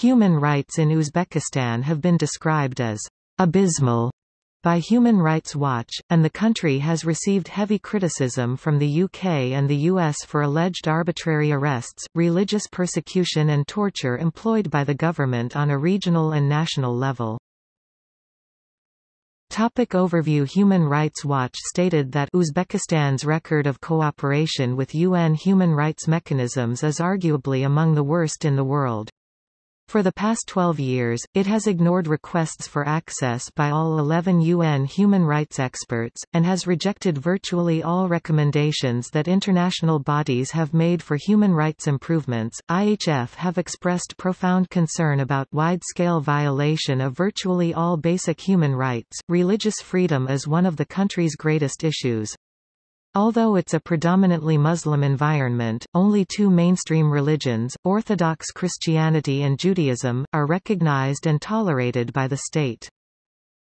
Human rights in Uzbekistan have been described as abysmal by Human Rights Watch, and the country has received heavy criticism from the UK and the US for alleged arbitrary arrests, religious persecution and torture employed by the government on a regional and national level. Topic overview Human Rights Watch stated that Uzbekistan's record of cooperation with UN human rights mechanisms is arguably among the worst in the world. For the past 12 years, it has ignored requests for access by all 11 UN human rights experts, and has rejected virtually all recommendations that international bodies have made for human rights improvements. IHF have expressed profound concern about wide-scale violation of virtually all basic human rights. Religious freedom is one of the country's greatest issues. Although it's a predominantly Muslim environment, only two mainstream religions, Orthodox Christianity and Judaism, are recognized and tolerated by the state.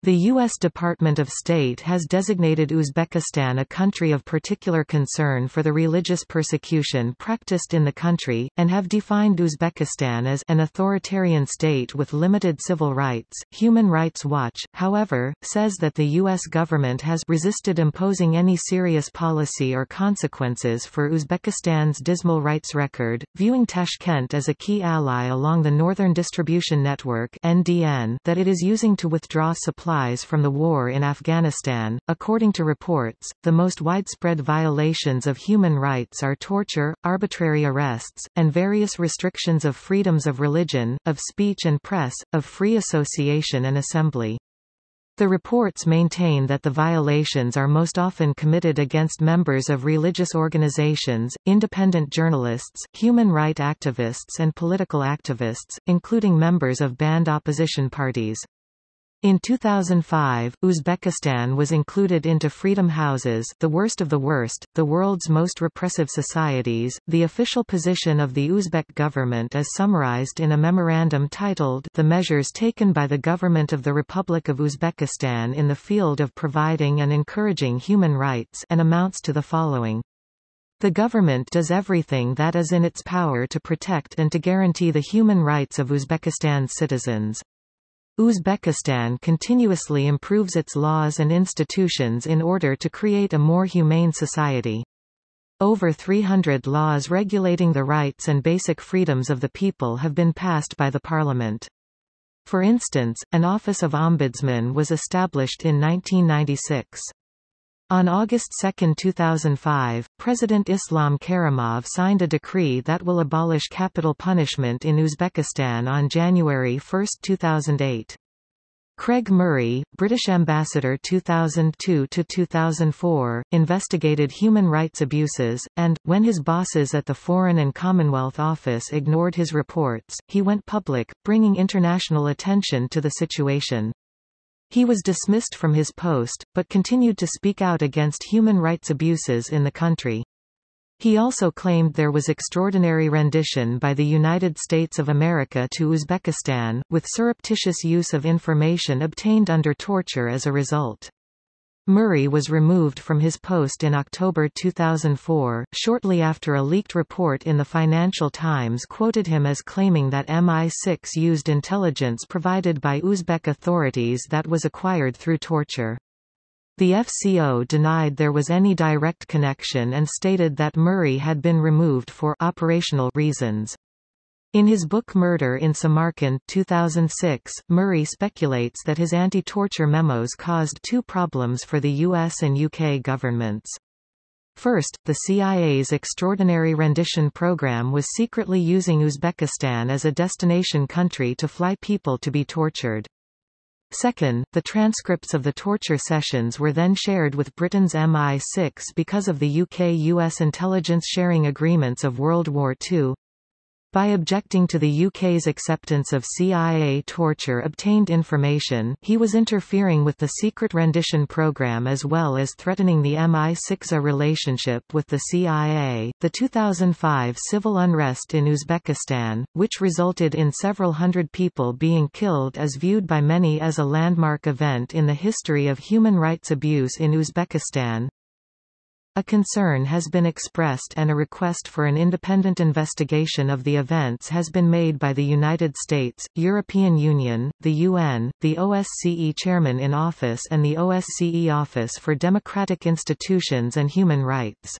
The U.S. Department of State has designated Uzbekistan a country of particular concern for the religious persecution practiced in the country, and have defined Uzbekistan as an authoritarian state with limited civil rights. Human Rights Watch, however, says that the U.S. government has resisted imposing any serious policy or consequences for Uzbekistan's dismal rights record, viewing Tashkent as a key ally along the Northern Distribution Network (NDN) that it is using to withdraw supply supplies from the war in Afghanistan. According to reports, the most widespread violations of human rights are torture, arbitrary arrests, and various restrictions of freedoms of religion, of speech and press, of free association and assembly. The reports maintain that the violations are most often committed against members of religious organizations, independent journalists, human rights activists and political activists, including members of banned opposition parties. In 2005, Uzbekistan was included into Freedom Houses, the worst of the worst, the world's most repressive societies. The official position of the Uzbek government is summarized in a memorandum titled The Measures Taken by the Government of the Republic of Uzbekistan in the Field of Providing and Encouraging Human Rights and amounts to the following. The government does everything that is in its power to protect and to guarantee the human rights of Uzbekistan's citizens. Uzbekistan continuously improves its laws and institutions in order to create a more humane society. Over 300 laws regulating the rights and basic freedoms of the people have been passed by the parliament. For instance, an Office of Ombudsman was established in 1996. On August 2, 2005, President Islam Karimov signed a decree that will abolish capital punishment in Uzbekistan on January 1, 2008. Craig Murray, British ambassador 2002–2004, investigated human rights abuses, and, when his bosses at the Foreign and Commonwealth Office ignored his reports, he went public, bringing international attention to the situation. He was dismissed from his post, but continued to speak out against human rights abuses in the country. He also claimed there was extraordinary rendition by the United States of America to Uzbekistan, with surreptitious use of information obtained under torture as a result. Murray was removed from his post in October 2004, shortly after a leaked report in the Financial Times quoted him as claiming that MI6 used intelligence provided by Uzbek authorities that was acquired through torture. The FCO denied there was any direct connection and stated that Murray had been removed for operational reasons. In his book Murder in Samarkand 2006, Murray speculates that his anti-torture memos caused two problems for the US and UK governments. First, the CIA's Extraordinary Rendition Program was secretly using Uzbekistan as a destination country to fly people to be tortured. Second, the transcripts of the torture sessions were then shared with Britain's MI6 because of the UK-US intelligence sharing agreements of World War II. By objecting to the UK's acceptance of CIA torture obtained information, he was interfering with the secret rendition program as well as threatening the MI6A relationship with the CIA. The 2005 civil unrest in Uzbekistan, which resulted in several hundred people being killed is viewed by many as a landmark event in the history of human rights abuse in Uzbekistan. A concern has been expressed and a request for an independent investigation of the events has been made by the United States, European Union, the UN, the OSCE Chairman in Office and the OSCE Office for Democratic Institutions and Human Rights.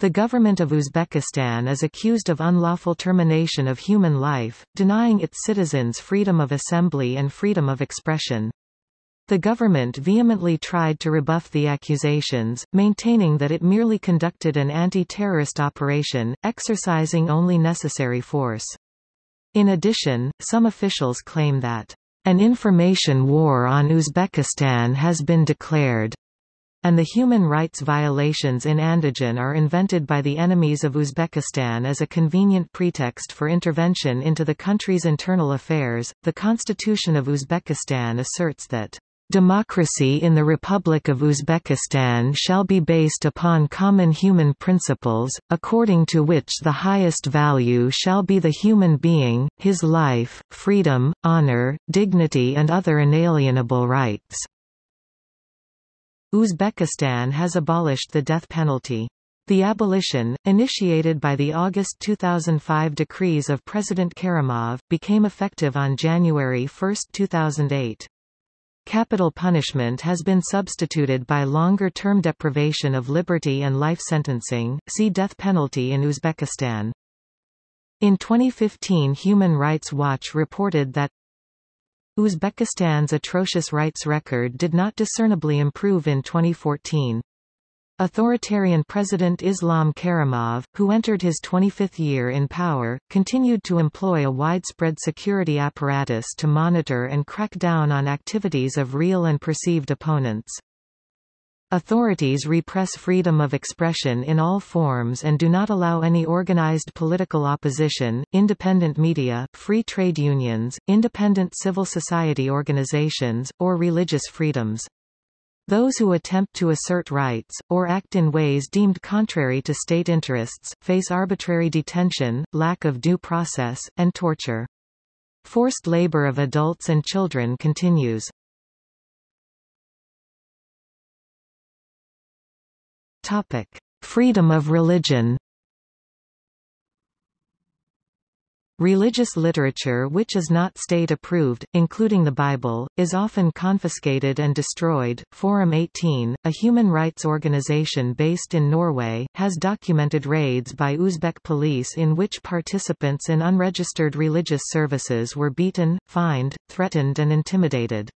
The government of Uzbekistan is accused of unlawful termination of human life, denying its citizens freedom of assembly and freedom of expression. The government vehemently tried to rebuff the accusations, maintaining that it merely conducted an anti-terrorist operation, exercising only necessary force. In addition, some officials claim that an information war on Uzbekistan has been declared, and the human rights violations in Andijan are invented by the enemies of Uzbekistan as a convenient pretext for intervention into the country's internal affairs. The Constitution of Uzbekistan asserts that Democracy in the Republic of Uzbekistan shall be based upon common human principles, according to which the highest value shall be the human being, his life, freedom, honor, dignity and other inalienable rights. Uzbekistan has abolished the death penalty. The abolition, initiated by the August 2005 decrees of President Karimov, became effective on January 1, 2008. Capital punishment has been substituted by longer-term deprivation of liberty and life sentencing, see death penalty in Uzbekistan. In 2015 Human Rights Watch reported that Uzbekistan's atrocious rights record did not discernibly improve in 2014. Authoritarian President Islam Karimov, who entered his 25th year in power, continued to employ a widespread security apparatus to monitor and crack down on activities of real and perceived opponents. Authorities repress freedom of expression in all forms and do not allow any organized political opposition, independent media, free trade unions, independent civil society organizations, or religious freedoms. Those who attempt to assert rights, or act in ways deemed contrary to state interests, face arbitrary detention, lack of due process, and torture. Forced labor of adults and children continues. Topic. Freedom of religion Religious literature which is not state-approved, including the Bible, is often confiscated and destroyed. Forum 18, a human rights organization based in Norway, has documented raids by Uzbek police in which participants in unregistered religious services were beaten, fined, threatened and intimidated.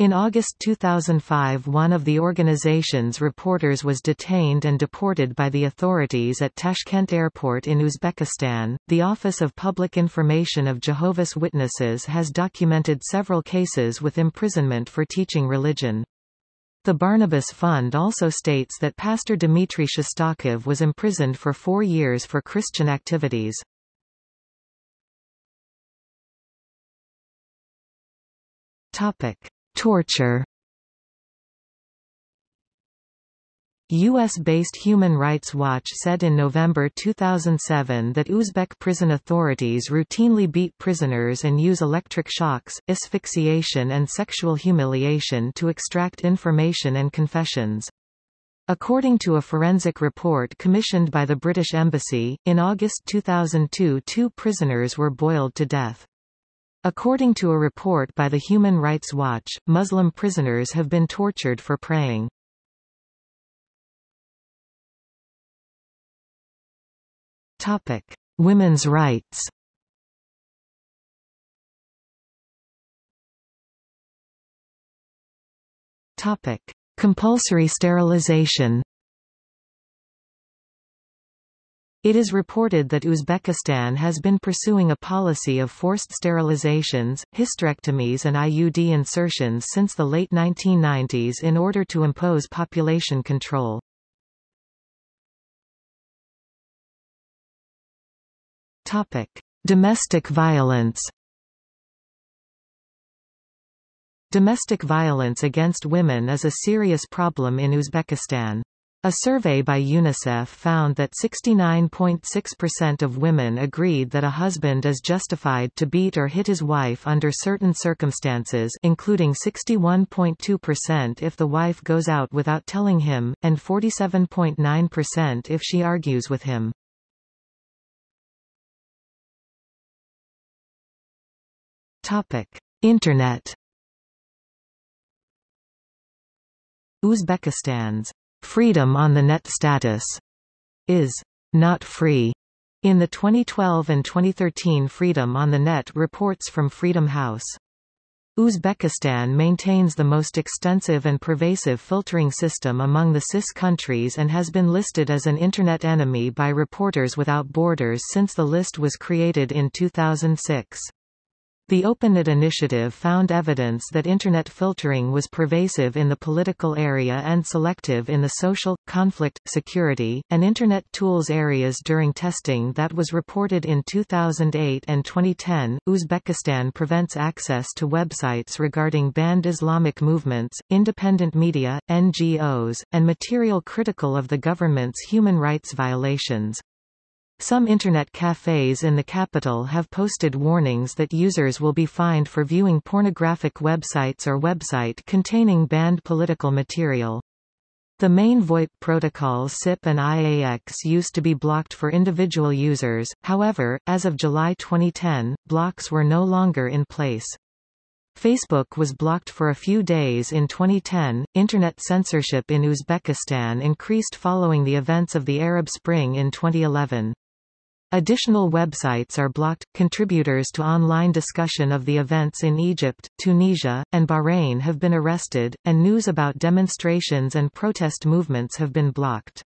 In August 2005 one of the organization's reporters was detained and deported by the authorities at Tashkent Airport in Uzbekistan. The Office of Public Information of Jehovah's Witnesses has documented several cases with imprisonment for teaching religion. The Barnabas Fund also states that Pastor Dmitry Shestakov was imprisoned for four years for Christian activities. Topic. Torture U.S.-based Human Rights Watch said in November 2007 that Uzbek prison authorities routinely beat prisoners and use electric shocks, asphyxiation and sexual humiliation to extract information and confessions. According to a forensic report commissioned by the British Embassy, in August 2002 two prisoners were boiled to death. According to a report by the Human Rights Watch, Muslim prisoners have been tortured for praying. Topic: Women's rights. Topic: Compulsory sterilization. It is reported that Uzbekistan has been pursuing a policy of forced sterilizations, hysterectomies and IUD insertions since the late 1990s in order to impose population control. Topic: Domestic violence. Domestic violence against women is a serious problem in Uzbekistan. A survey by UNICEF found that 69.6% of women agreed that a husband is justified to beat or hit his wife under certain circumstances including 61.2% if the wife goes out without telling him, and 47.9% if she argues with him. Internet Uzbekistan's Freedom on the Net status is not free. In the 2012 and 2013 Freedom on the Net reports from Freedom House. Uzbekistan maintains the most extensive and pervasive filtering system among the CIS countries and has been listed as an Internet enemy by Reporters Without Borders since the list was created in 2006. The OpenNet initiative found evidence that Internet filtering was pervasive in the political area and selective in the social, conflict, security, and Internet tools areas during testing that was reported in 2008 and 2010. Uzbekistan prevents access to websites regarding banned Islamic movements, independent media, NGOs, and material critical of the government's human rights violations. Some Internet cafes in the capital have posted warnings that users will be fined for viewing pornographic websites or website containing banned political material. The main VoIP protocols SIP and IAX used to be blocked for individual users, however, as of July 2010, blocks were no longer in place. Facebook was blocked for a few days in 2010. Internet censorship in Uzbekistan increased following the events of the Arab Spring in 2011. Additional websites are blocked. Contributors to online discussion of the events in Egypt, Tunisia, and Bahrain have been arrested, and news about demonstrations and protest movements have been blocked.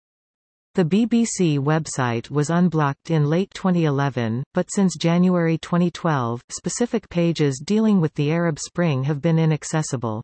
The BBC website was unblocked in late 2011, but since January 2012, specific pages dealing with the Arab Spring have been inaccessible.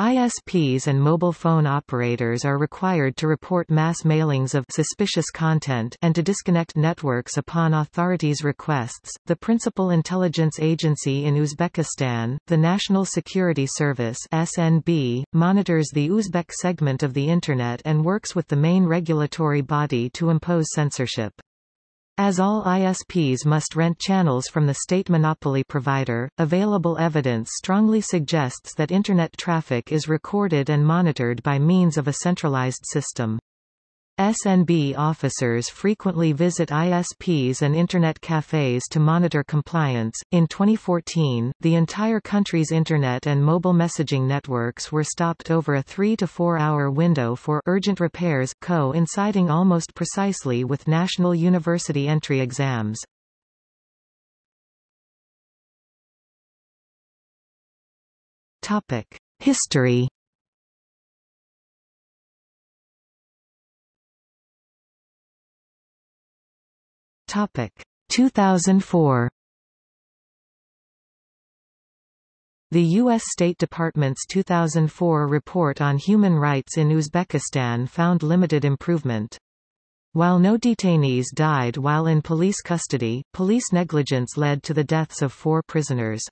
ISPs and mobile phone operators are required to report mass mailings of suspicious content and to disconnect networks upon authorities' requests. The principal intelligence agency in Uzbekistan, the National Security Service (SNB), monitors the Uzbek segment of the internet and works with the main regulatory body to impose censorship. As all ISPs must rent channels from the state monopoly provider, available evidence strongly suggests that Internet traffic is recorded and monitored by means of a centralized system. SNB officers frequently visit ISPs and Internet cafes to monitor compliance. In 2014, the entire country's Internet and mobile messaging networks were stopped over a three to four hour window for urgent repairs, coinciding almost precisely with national university entry exams. Topic: History Topic 2004 The U.S. State Department's 2004 report on human rights in Uzbekistan found limited improvement. While no detainees died while in police custody, police negligence led to the deaths of four prisoners.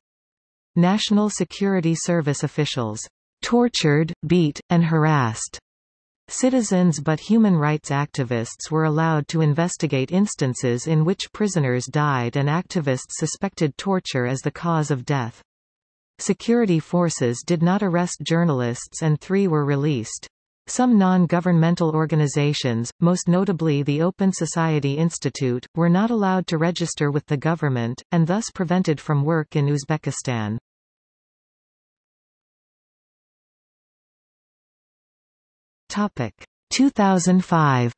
National Security Service officials tortured, beat, and harassed Citizens but human rights activists were allowed to investigate instances in which prisoners died and activists suspected torture as the cause of death. Security forces did not arrest journalists and three were released. Some non-governmental organizations, most notably the Open Society Institute, were not allowed to register with the government, and thus prevented from work in Uzbekistan. Topic 2005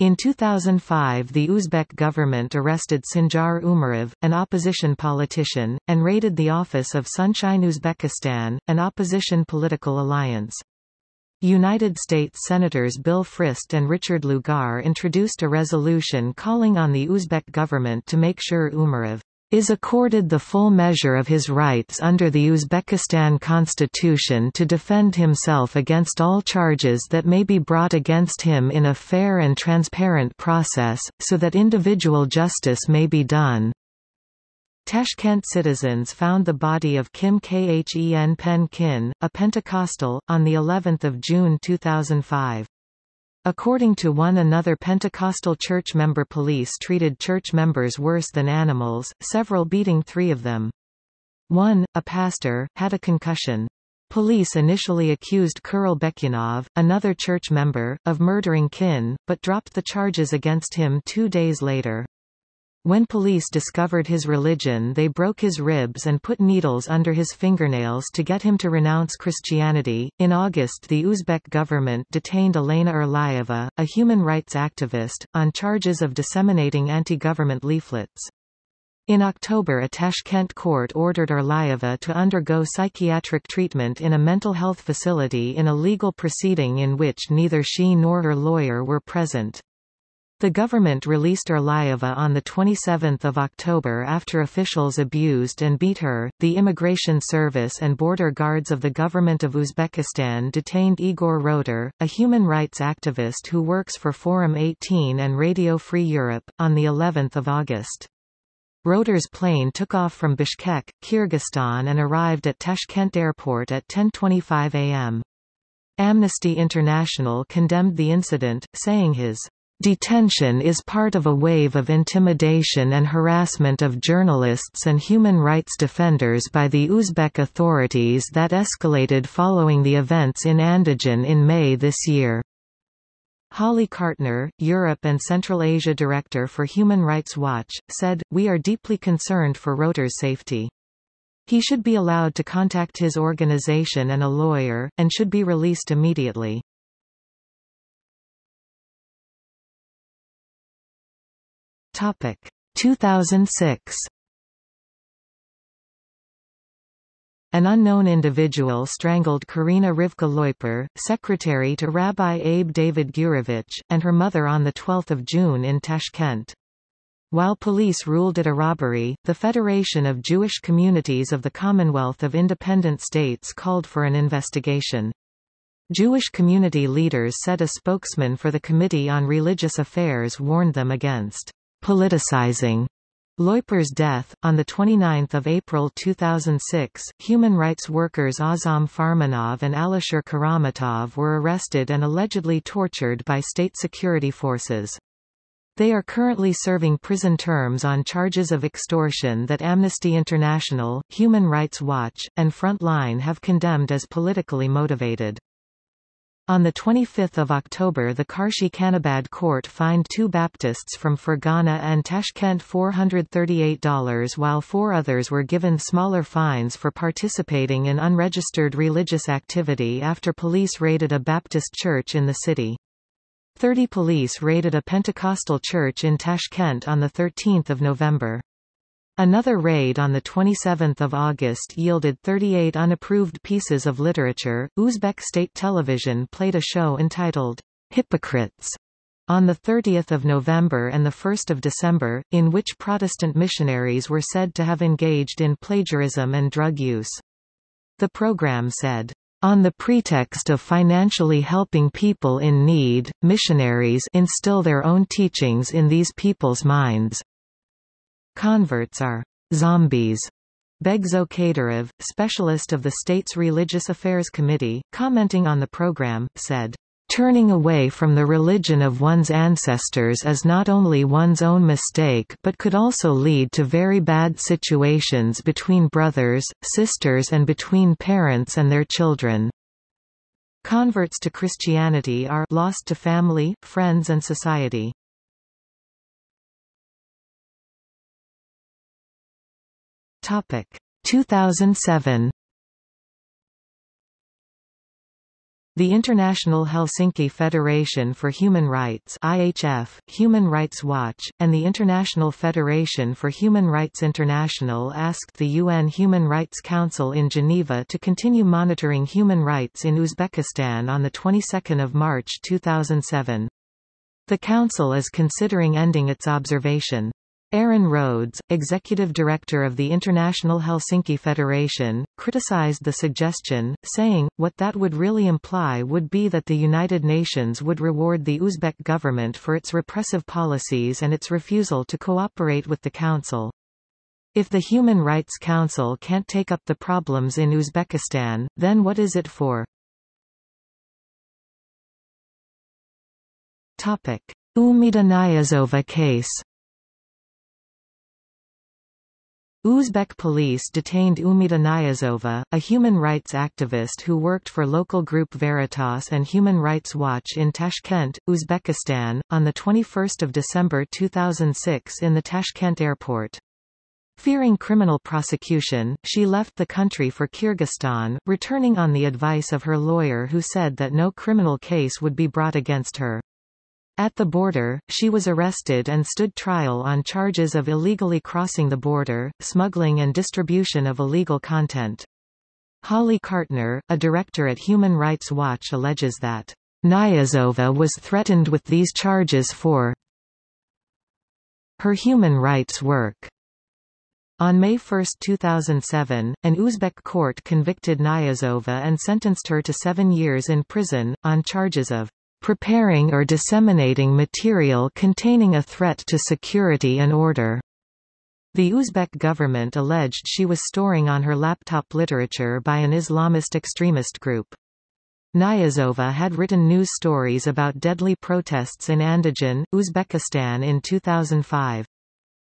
In 2005 the Uzbek government arrested Sanjar Umarov, an opposition politician, and raided the office of Sunshine Uzbekistan, an opposition political alliance. United States Senators Bill Frist and Richard Lugar introduced a resolution calling on the Uzbek government to make sure Umarov is accorded the full measure of his rights under the Uzbekistan constitution to defend himself against all charges that may be brought against him in a fair and transparent process, so that individual justice may be done. Tashkent citizens found the body of Kim Khen Pen Kin, a Pentecostal, on the 11th of June 2005. According to one another Pentecostal church member police treated church members worse than animals, several beating three of them. One, a pastor, had a concussion. Police initially accused Kirill Bekyanov, another church member, of murdering Kin, but dropped the charges against him two days later. When police discovered his religion they broke his ribs and put needles under his fingernails to get him to renounce Christianity. In August the Uzbek government detained Elena Urlaeva, a human rights activist, on charges of disseminating anti-government leaflets. In October a Tashkent court ordered Urlaeva to undergo psychiatric treatment in a mental health facility in a legal proceeding in which neither she nor her lawyer were present. The government released Urlaeva on 27 October after officials abused and beat her. The Immigration Service and Border Guards of the Government of Uzbekistan detained Igor Rotar, a human rights activist who works for Forum 18 and Radio Free Europe, on the 11th of August. Rotar's plane took off from Bishkek, Kyrgyzstan and arrived at Tashkent Airport at 10.25 am. Amnesty International condemned the incident, saying his Detention is part of a wave of intimidation and harassment of journalists and human rights defenders by the Uzbek authorities that escalated following the events in Andijan in May this year. Holly Cartner, Europe and Central Asia Director for Human Rights Watch, said, We are deeply concerned for Rotar's safety. He should be allowed to contact his organization and a lawyer, and should be released immediately. Topic 2006 An unknown individual strangled Karina Rivka Loiper, secretary to Rabbi Abe David Gurevich, and her mother on 12 June in Tashkent. While police ruled it a robbery, the Federation of Jewish Communities of the Commonwealth of Independent States called for an investigation. Jewish community leaders said a spokesman for the Committee on Religious Affairs warned them against politicizing Loiper's death. On 29 April 2006, human rights workers Azam Farmanov and Alisher Karamatov were arrested and allegedly tortured by state security forces. They are currently serving prison terms on charges of extortion that Amnesty International, Human Rights Watch, and Frontline have condemned as politically motivated. On 25 October the Karshi-Khanabad court fined two Baptists from Fergana and Tashkent $438 while four others were given smaller fines for participating in unregistered religious activity after police raided a Baptist church in the city. Thirty police raided a Pentecostal church in Tashkent on 13 November. Another raid on 27 August yielded 38 unapproved pieces of literature. Uzbek state television played a show entitled, Hypocrites, on 30 November and 1 December, in which Protestant missionaries were said to have engaged in plagiarism and drug use. The program said, on the pretext of financially helping people in need, missionaries instill their own teachings in these people's minds. Converts are zombies. Begzo Kadyrov, specialist of the state's Religious Affairs Committee, commenting on the program, said, Turning away from the religion of one's ancestors is not only one's own mistake but could also lead to very bad situations between brothers, sisters and between parents and their children. Converts to Christianity are lost to family, friends and society. Topic 2007 The International Helsinki Federation for Human Rights IHF, Human Rights Watch, and the International Federation for Human Rights International asked the UN Human Rights Council in Geneva to continue monitoring human rights in Uzbekistan on the 22nd of March 2007. The Council is considering ending its observation. Aaron Rhodes, executive director of the International Helsinki Federation, criticized the suggestion, saying, what that would really imply would be that the United Nations would reward the Uzbek government for its repressive policies and its refusal to cooperate with the Council. If the Human Rights Council can't take up the problems in Uzbekistan, then what is it for? Topic. Umida Niyazova case Uzbek police detained Umida Niyazova, a human rights activist who worked for local group Veritas and Human Rights Watch in Tashkent, Uzbekistan, on 21 December 2006 in the Tashkent airport. Fearing criminal prosecution, she left the country for Kyrgyzstan, returning on the advice of her lawyer who said that no criminal case would be brought against her. At the border, she was arrested and stood trial on charges of illegally crossing the border, smuggling and distribution of illegal content. Holly Cartner, a director at Human Rights Watch alleges that Niyazova was threatened with these charges for her human rights work. On May 1, 2007, an Uzbek court convicted Niyazova and sentenced her to seven years in prison, on charges of preparing or disseminating material containing a threat to security and order. The Uzbek government alleged she was storing on her laptop literature by an Islamist extremist group. Niyazova had written news stories about deadly protests in Andijan, Uzbekistan in 2005.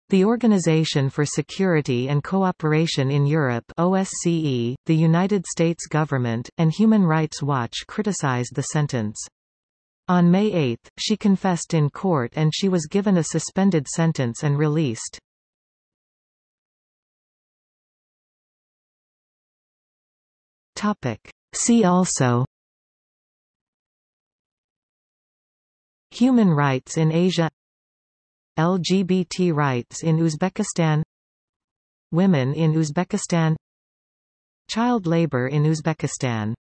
The Organization for Security and Cooperation in Europe OSCE, the United States government, and Human Rights Watch criticized the sentence. On May 8, she confessed in court and she was given a suspended sentence and released. Topic. See also Human rights in Asia LGBT rights in Uzbekistan Women in Uzbekistan Child labor in Uzbekistan